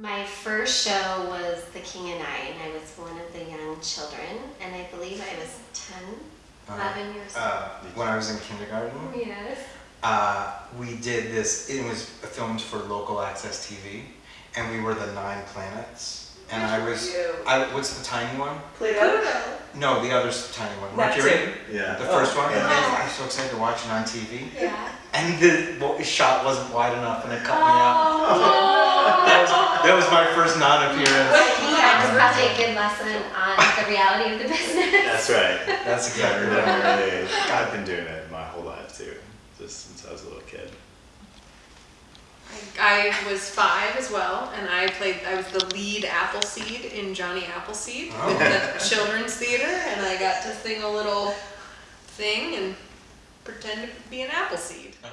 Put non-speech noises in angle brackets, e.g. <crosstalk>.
My first show was The King and I, and I was one of the young children, and I believe I was 10, 11 years old. Uh, when I was in kindergarten, Yes. uh, we did this. It was filmed for local access TV, and we were the Nine Planets. And I was, I what's the tiny one? Pluto? No, the other tiny one. Weren't you Neptune. Yeah. The first one. Yeah. And I was so excited to watch it on TV. Yeah. And the well, shot wasn't wide enough, and it cut me out. <laughs> Oh. That was, my first non-appearance. That was probably a good lesson on the reality of the business. That's right. That's exactly we're right. really, I've been doing it my whole life too, just since I was a little kid. I, I was five as well, and I played. I was the lead Appleseed in Johnny Appleseed Oh. with the children's theater, and I got to sing a little thing and pretend to be an Appleseed. Oh.